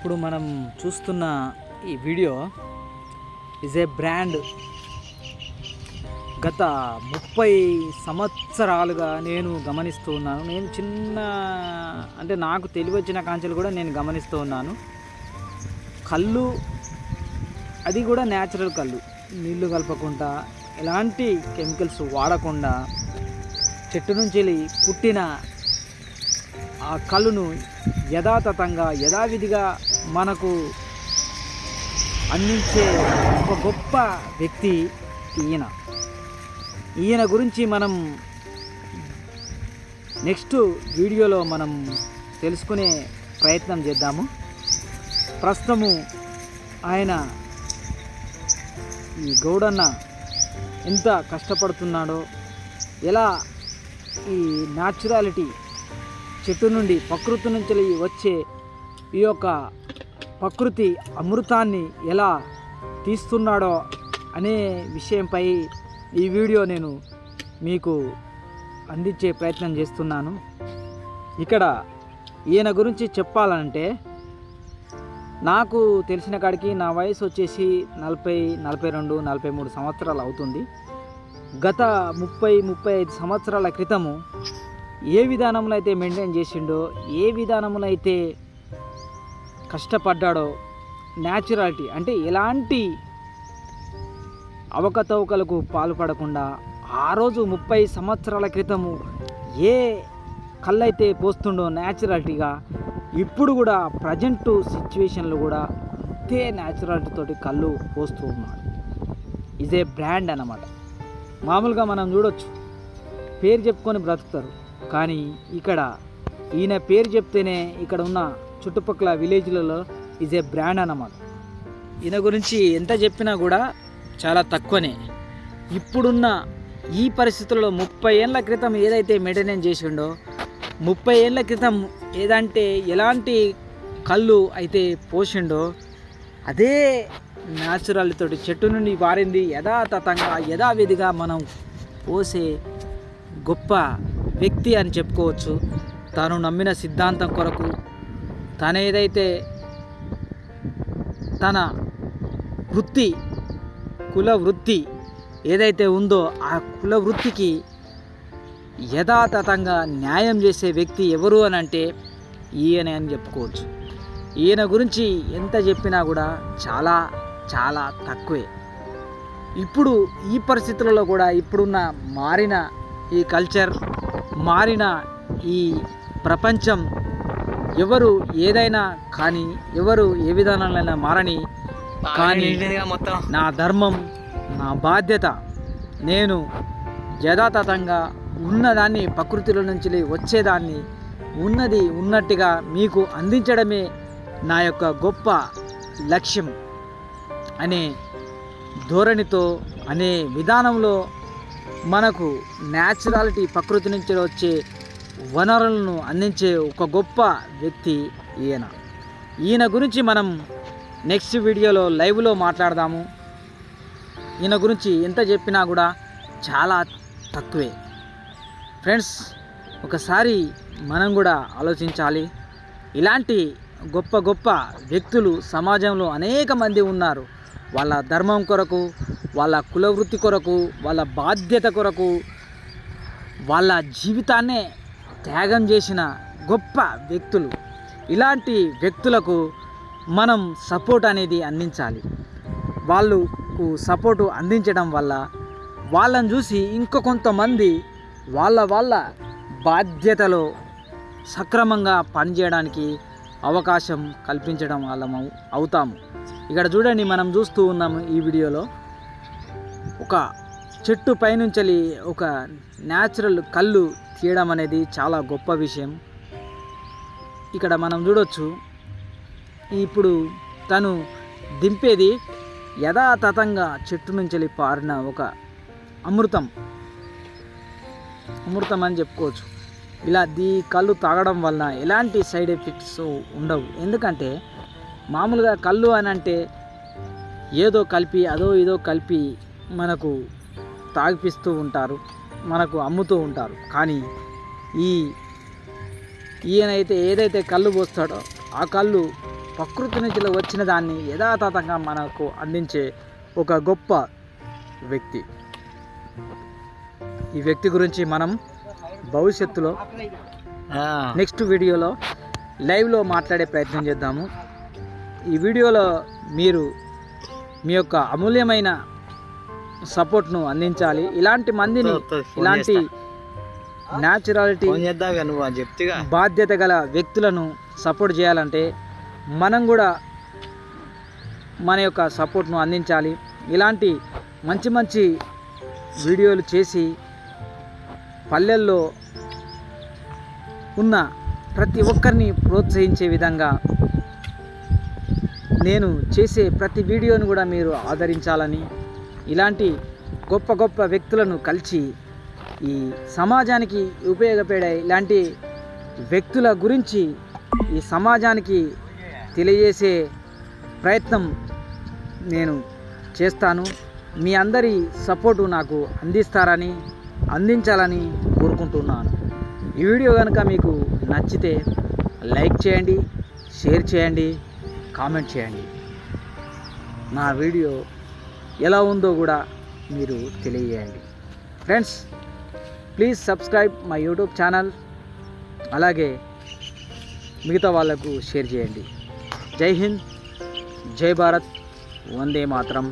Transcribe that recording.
ఇప్పుడు మనం చూస్తున్న ఈ వీడియో ఇజ్ ఏ బ్రాండ్ గత ముప్పై సంవత్సరాలుగా నేను గమనిస్తూ ఉన్నాను. నేను చిన్న అంటే నాకు తెలివి వచ్చిన కాంచెలు కూడా నేను గమనిస్తూ ఉన్నాను. కళ్ళు అది కూడా న్యాచురల్ కళ్ళు. నీళ్ళు కలపకుండా ఎలాంటి కెమికల్స్ వాడకుండా చెట్టు నుంచి వెళ్ళి పుట్టిన ఆ కళ్ళును యథాతథంగా యథావిధిగా మనకు అందించే ఒక గొప్ప వ్యక్తి ఈయన. ఈయన గురించి మనం నెక్స్ట్ వీడియోలో మనం తెలుసుకునే ప్రయత్నం చేద్దాము. ప్రస్తుతము ఆయన ఈ గౌడన్న ఎంత కష్టపడుతున్నాడో ఎలా ఈ న్యాచురాలిటీ చెట్టు నుండి ప్రకృతి నుంచి వచ్చే ఈ యొక్క ప్రకృతి అమృతాన్ని ఎలా తీస్తున్నాడో అనే విషయంపై ఈ వీడియో నేను మీకు అందించే ప్రయత్నం చేస్తున్నాను. ఇక్కడ ఈయన గురించి చెప్పాలంటే నాకు తెలిసిన కాడికి నా వయసు వచ్చేసి నలభై నలభై రెండు నలభై మూడు సంవత్సరాలు అవుతుంది. గత ముప్పై ముప్పై ఐదు సంవత్సరాల క్రితము ఏ విధానంలో అయితే మెయింటైన్ చేసిండో ఏ విధానంలో అయితే కష్టపడ్డాడో న్యాచురాలిటీ అంటే ఎలాంటి అవకతవకలకు పాల్పడకుండా ఆ రోజు ముప్పై సంవత్సరాల క్రితము ఏ కళ్ళైతే పోస్తుండో న్యాచురాలిటీగా ఇప్పుడు కూడా ప్రజెంట్ సిచ్యువేషన్లు కూడా అంతే న్యాచురాలిటీతోటి కళ్ళు పోస్తూ ఉన్నాడు. ఇజ్ ఏ బ్రాండ్ అన్నమాట. మామూలుగా మనం చూడొచ్చు. పేరు చెప్పుకొని బ్రతుకుతారు. కానీ ఇక్కడ ఈయన పేరు చెప్తేనే ఇక్కడ ఉన్న చుట్టుపక్కల విలేజ్లలో ఈజ్ ఏ బ్రాండ్ అన్నమాట. ఈయన గురించి ఎంత చెప్పినా కూడా చాలా తక్కువనే. ఇప్పుడున్న ఈ పరిస్థితుల్లో ముప్పై ఏళ్ళ క్రితం ఏదైతే మెయింటెనెన్స్ చేసిండో ముప్పై ఏళ్ళ క్రితం ఏదంటే ఎలాంటి కళ్ళు అయితే పోసిండో అదే న్యాచురల్ తోటి చెట్టు నుండి వారింది యథాతథంగా యథావిధిగా మనం పోసే గొప్ప వ్యక్తి అని చెప్పుకోవచ్చు. తాను నమ్మిన సిద్ధాంతం కొరకు తన ఏదైతే తన వృత్తి కుల వృత్తి ఏదైతే ఉందో ఆ కుల వృత్తికి యథాతథంగా న్యాయం చేసే వ్యక్తి ఎవరు అని అంటే ఈయన అని చెప్పుకోవచ్చు. ఈయన గురించి ఎంత చెప్పినా కూడా చాలా చాలా తక్కువే. ఇప్పుడు ఈ పరిస్థితులలో కూడా ఇప్పుడున్న మారిన ఈ కల్చర్ మారిన ఈ ప్రపంచం ఎవరు ఏదైనా కానీ ఎవరు ఏ విధానాలైనా మారని కానీ మొత్తం. నా ధర్మం నా బాధ్యత. నేను యథాతథంగా ఉన్నదాన్ని ప్రకృతిలో నుంచి వచ్చేదాన్ని ఉన్నది ఉన్నట్టుగా మీకు అందించడమే నా యొక్క గొప్ప లక్ష్యం అనే ధోరణితో అనే విధానంలో మనకు న్యాచురాలిటీ ప్రకృతి నుంచి వచ్చే వనరులను అందించే ఒక గొప్ప వ్యక్తి ఈయన. ఈయన గురించి మనం నెక్స్ట్ వీడియోలో లైవ్లో మాట్లాడదాము. ఈయన గురించి ఎంత చెప్పినా కూడా చాలా తక్కువే. ఫ్రెండ్స్ ఒకసారి మనం కూడా ఆలోచించాలి. ఇలాంటి గొప్ప గొప్ప వ్యక్తులు సమాజంలో అనేక మంది ఉన్నారు. వాళ్ళ ధర్మం కొరకు వాళ్ళ కులవృత్తి కొరకు వాళ్ళ బాధ్యత కొరకు వాళ్ళ జీవితాన్నే త్యాగం చేసిన గొప్ప వ్యక్తులు. ఇలాంటి వ్యక్తులకు మనం సపోర్ట్ అనేది అందించాలి. వాళ్ళకు సపోర్టు అందించడం వల్ల వాళ్ళని చూసి ఇంకో కొంతమంది వాళ్ళ వాళ్ళ బాధ్యతలో సక్రమంగా పనిచేయడానికి అవకాశం కల్పించడం వాళ్ళము అవుతాము. ఇక్కడ చూడండి మనం చూస్తూ ఉన్నాము ఈ వీడియోలో. ఒక చెట్టు పైనుంచి ఒక న్యాచురల్ కళ్ళు తీయడం అనేది చాలా గొప్ప విషయం. ఇక్కడ మనం చూడొచ్చు ఇప్పుడు తను దింపేది యథాతథంగా చెట్టు నుంచి పారిన ఒక అమృతం. అమృతం అని చెప్పుకోవచ్చు. ఇలా దీ కళ్ళు తాగడం వలన ఎలాంటి సైడ్ ఎఫెక్ట్స్ ఉండవు. ఎందుకంటే మామూలుగా కళ్ళు అని అంటే ఏదో కలిపి అదో ఇదో కలిపి మనకు తాగిపిస్తూ ఉంటారు. మనకు అమ్ముతూ ఉంటారు. కానీ ఈ ఈయనైతే ఏదైతే కళ్ళు పోస్తాడో ఆ కళ్ళు ప్రకృతి నుంచి వచ్చిన దాన్ని యథాతథంగా మనకు అందించే ఒక గొప్ప వ్యక్తి. ఈ వ్యక్తి గురించి మనం భవిష్యత్తులో నెక్స్ట్ వీడియోలో లైవ్లో మాట్లాడే ప్రయత్నం చేద్దాము. ఈ వీడియోలో మీరు మీ యొక్క అమూల్యమైన సపోర్ట్ను అందించాలి. ఇలాంటి మందిని ఇలాంటి న్యాచురాలిటీ బాధ్యత గల వ్యక్తులను సపోర్ట్ చేయాలంటే మనం కూడా మన యొక్క సపోర్ట్ను అందించాలి. ఇలాంటి మంచి మంచి వీడియోలు చేసి పల్లెల్లో ఉన్న ప్రతి ఒక్కరిని ప్రోత్సహించే విధంగా నేను చేసే ప్రతి వీడియోను కూడా మీరు ఆదరించాలని ఇలాంటి గొప్ప గొప్ప వ్యక్తులను కలిసి ఈ సమాజానికి ఉపయోగపడే ఇలాంటి వ్యక్తుల గురించి ఈ సమాజానికి తెలియజేసే ప్రయత్నం నేను చేస్తాను. మీ అందరి సపోర్టు నాకు అందిస్తారని అందించాలని కోరుకుంటున్నాను. ఈ వీడియో కనుక మీకు నచ్చితే లైక్ చేయండి షేర్ చేయండి కామెంట్ చేయండి. నా వీడియో ఎలా ఉందో కూడా మీరు తెలియజేయండి. Friends please subscribe my YouTube channel అలాగే మిగతా వాళ్ళకు షేర్ చేయండి. జై హింద్ జై భారత్ వందే మాత్రం.